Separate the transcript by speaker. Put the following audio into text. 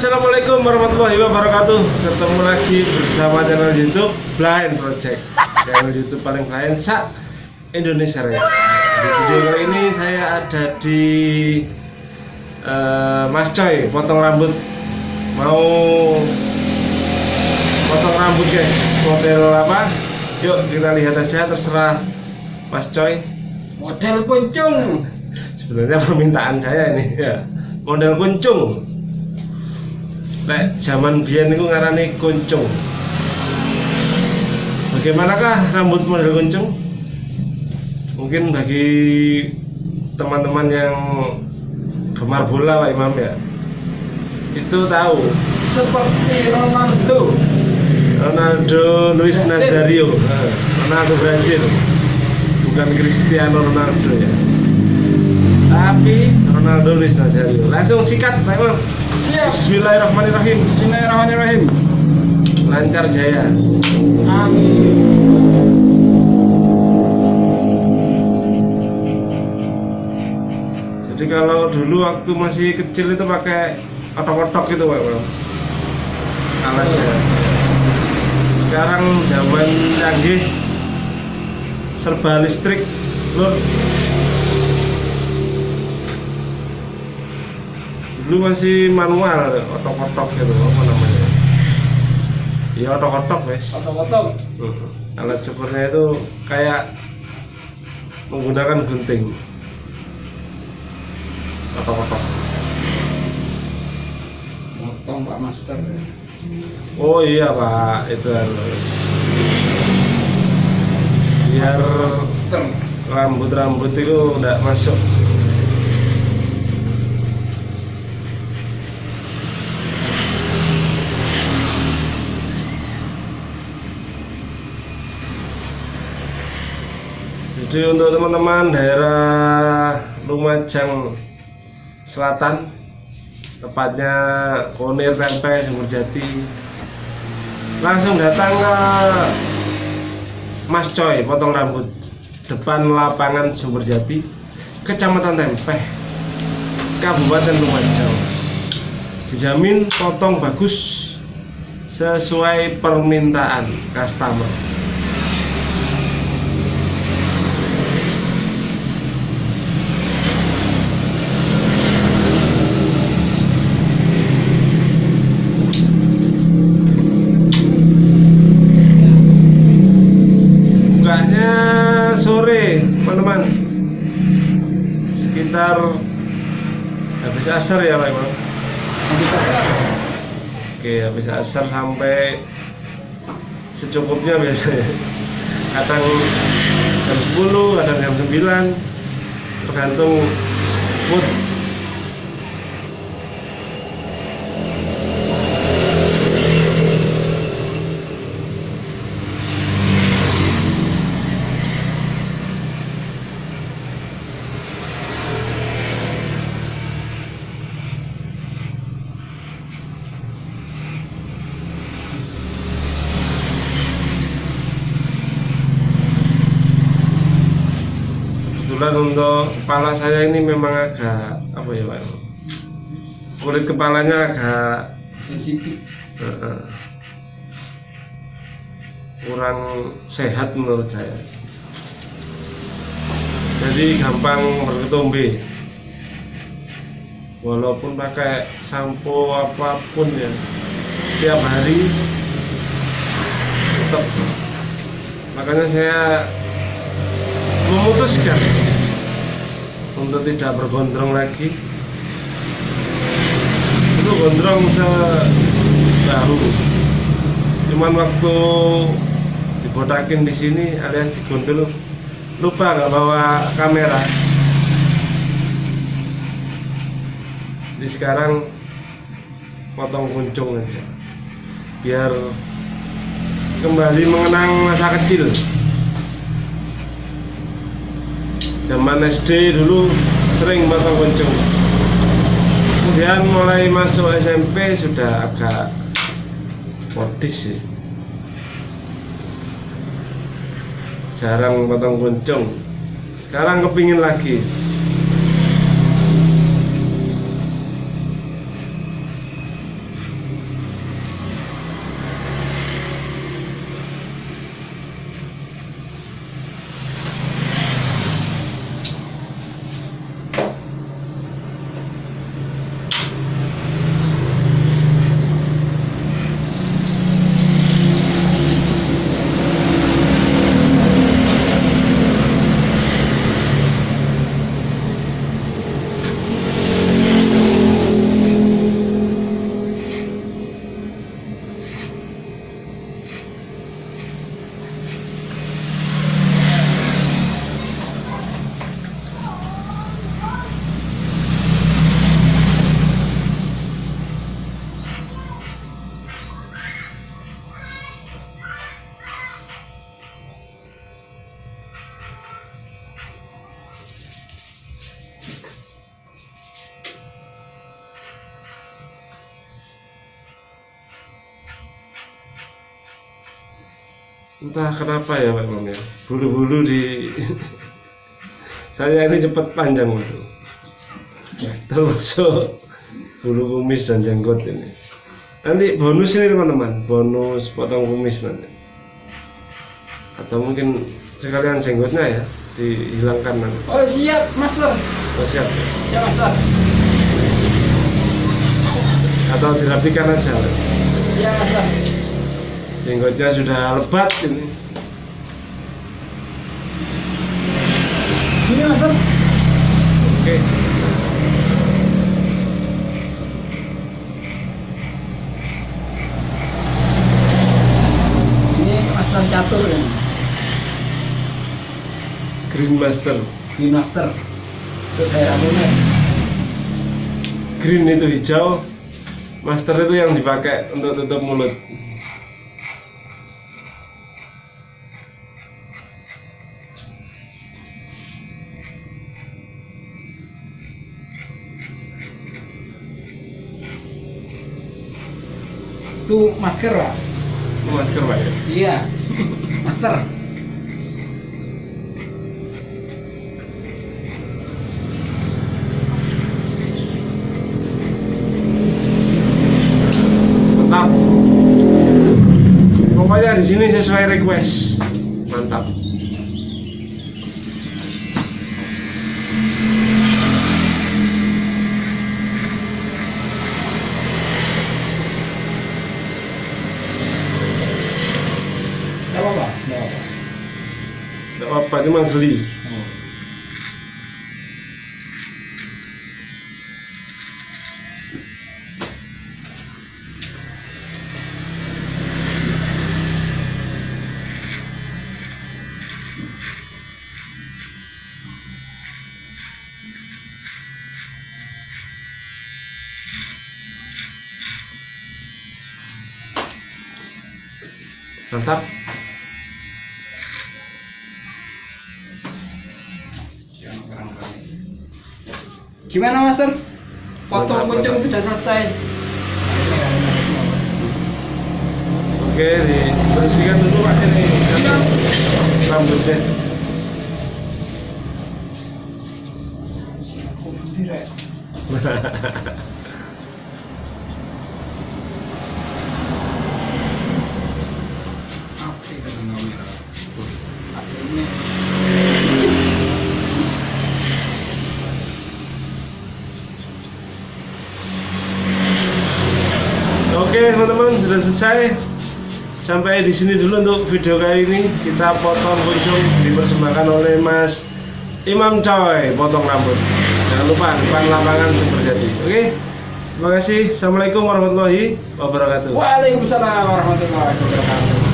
Speaker 1: Assalamualaikum warahmatullahi wabarakatuh. Ketemu lagi bersama channel youtube Blind Project. Channel youtube paling blind sa Indonesia Raya. Di video kali ini saya ada di eh, Mas Coy potong rambut. Mau potong rambut guys. Model apa? Yuk kita lihat aja terserah Mas Coy.
Speaker 2: Model kuncung.
Speaker 1: sebenarnya permintaan saya ini ya. Model kuncung Lek zaman biyen niku ngarani kuncung. Bagaimanakah rambut model kuncung? Mungkin bagi teman-teman yang gemar bola Pak Imam ya. Itu tahu.
Speaker 2: Seperti Ronaldo.
Speaker 1: Ronaldo Luis Nazario. Nah, Ronaldo Brazil. Bukan Cristiano Ronaldo ya. Tapi Ronaldo Luis Nazario. Langsung sikat Pak Imam. Bismillahirrahmanirrahim.
Speaker 2: Bismillahirrahmanirrahim.
Speaker 1: lancar jaya.
Speaker 2: Amin.
Speaker 1: jadi kalau dulu waktu masih kecil itu pakai otok-otok gitu Pak alatnya sekarang zaman canggih serba listrik lur dulu masih manual otok-otok gitu apa namanya. Ya otok-otok wes.
Speaker 2: Otok-otok.
Speaker 1: Hmm. alat cukurnya itu kayak menggunakan gunting. Otok-otok.
Speaker 2: Potong Pak Master.
Speaker 1: oh iya pak. Itu harus biar rambut-rambut itu udah masuk jadi untuk teman-teman daerah Lumajang Selatan tepatnya Konir Tempe Sumberjati langsung datang ke Mas Coy potong rambut depan lapangan Sumberjati Kecamatan Tempeh Kabupaten Lumajang. Dijamin potong bagus sesuai permintaan customer sekitar habis asar ya Pak Imam
Speaker 2: Habis asar.
Speaker 1: oke habis asar sampai secukupnya biasanya. Kadang jam 10 kadang jam 9 tergantung mood kebetulan untuk kepala saya ini memang agak apa ya Pak? Kulit kepalanya agak
Speaker 2: Sensitif.
Speaker 1: eh, kurang sehat menurut saya. Jadi gampang berketombe walaupun pakai sampo apa pun ya setiap hari tetap makanya saya memutuskan untuk tidak bergondrong lagi. Itu gondrong sebahu cuman waktu dibotakin di sini alias digondol lupa nggak bawa kamera. Jadi sekarang potong kuncung aja. Biar kembali mengenang masa kecil zaman SD dulu sering potong kuncung kemudian mulai masuk SMP sudah agak modis sih. Jarang potong kuncung sekarang kepingin lagi entah kenapa ya Pak Imam ya. Bulu-bulu di saya ini cepat panjang waduh termasuk bulu kumis dan jenggot ini. Nanti bonus ini teman-teman. Bonus potong kumis nanti. Atau mungkin sekalian jenggotnya ya dihilangkan nanti.
Speaker 2: Oh siap master.
Speaker 1: oh, siap.
Speaker 2: Siap master.
Speaker 1: atau dirapikan aja
Speaker 2: Siap master.
Speaker 1: Jenggotnya sudah lebat ini
Speaker 2: Ini master.
Speaker 1: oke
Speaker 2: Ini master catur ini.
Speaker 1: green master
Speaker 2: Ini master.
Speaker 1: Green itu hijau master itu yang dipakai untuk tutup mulut
Speaker 2: Itu masker pak.
Speaker 1: itu masker pak ya
Speaker 2: Iya. Master.
Speaker 1: mantap pokoknya di sini sesuai request mantap
Speaker 2: Apa-apa
Speaker 1: cuma geli
Speaker 2: Oh.
Speaker 1: mantap
Speaker 2: Gimana master? Kucing
Speaker 1: mantap.
Speaker 2: sudah selesai.
Speaker 1: oke dibersihkan dulu pak ini rambutnya
Speaker 2: Apa
Speaker 1: sudah selesai. Sampai di sini dulu untuk video kali ini. Kita potong kucing dipersembahkan oleh Mas Imam Coy. Potong rambut. Jangan lupa depan lapangan Superjati Oke? Terima kasih. Assalamualaikum warahmatullahi wabarakatuh.
Speaker 2: Waalaikumsalam warahmatullahi wabarakatuh.